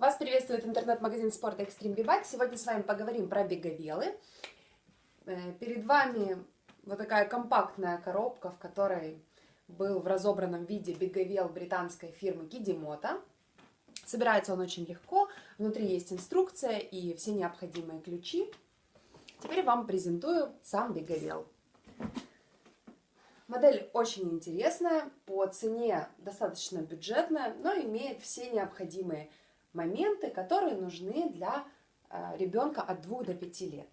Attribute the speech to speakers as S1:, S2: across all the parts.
S1: Вас приветствует интернет-магазин спорта Extreme B-Bike. Сегодня с вами поговорим про беговелы. Э, перед вами вот такая компактная коробка, в которой был в разобранном виде беговел британской фирмы Kidimoto. Собирается он очень легко, внутри есть инструкция и все необходимые ключи. Теперь вам презентую сам беговел. Модель очень интересная, по цене достаточно бюджетная, но имеет все необходимые моменты, которые нужны для э, ребенка от 2 до 5 лет.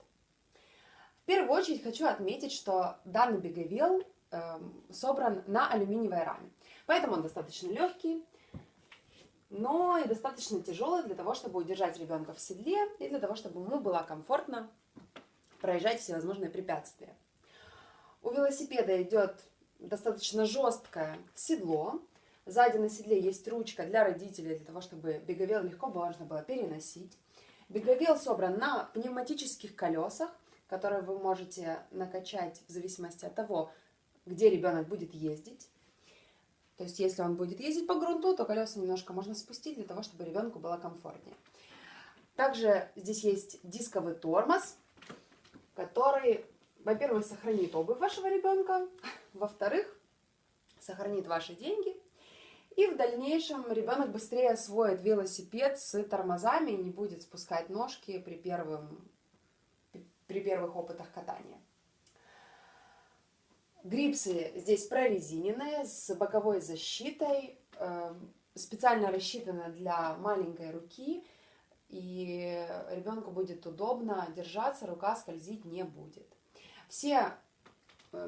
S1: В первую очередь хочу отметить, что данный беговел эм, собран на алюминиевой раме. Поэтому он достаточно легкий, но и достаточно тяжелый для того, чтобы удержать ребенка в седле и для того, чтобы ему было комфортно проезжать всевозможные препятствия. У велосипеда идет достаточно жесткое седло, Сзади на седле есть ручка для родителей, для того, чтобы беговел легко можно было переносить. Беговел собран на пневматических колесах, которые вы можете накачать в зависимости от того, где ребенок будет ездить. То есть, если он будет ездить по грунту, то колеса немножко можно спустить для того, чтобы ребенку было комфортнее. Также здесь есть дисковый тормоз, который, во-первых, сохранит обувь вашего ребенка, во-вторых, сохранит ваши деньги – и в дальнейшем ребенок быстрее освоит велосипед с тормозами и не будет спускать ножки при, первым, при первых опытах катания. Грипсы здесь прорезиненные, с боковой защитой, эм, специально рассчитаны для маленькой руки, и ребенку будет удобно держаться, рука скользить не будет. Все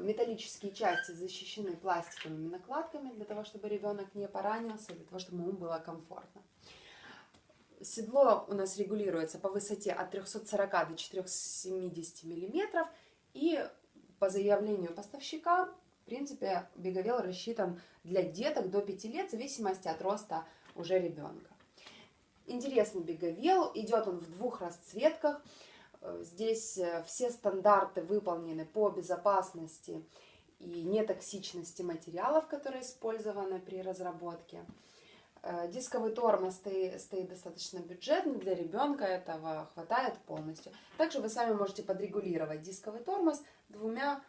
S1: металлические части защищены пластиковыми накладками, для того, чтобы ребенок не поранился, для того, чтобы ему было комфортно. Седло у нас регулируется по высоте от 340 до 470 мм, и по заявлению поставщика, в принципе, беговел рассчитан для деток до 5 лет, в зависимости от роста уже ребенка. Интересный беговел, идет он в двух расцветках – Э, здесь э, все стандарты выполнены по безопасности и нетоксичности материалов, которые использованы при разработке. Э, дисковый тормоз стоит, стоит достаточно бюджетный, для ребенка этого хватает полностью. Также вы сами можете подрегулировать дисковый тормоз двумя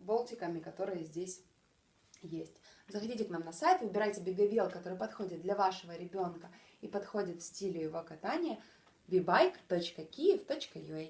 S1: болтиками, которые здесь есть. Заходите к нам на сайт, выбирайте беговел, который подходит для вашего ребенка и подходит стилю его катания – bebike.kiev.ua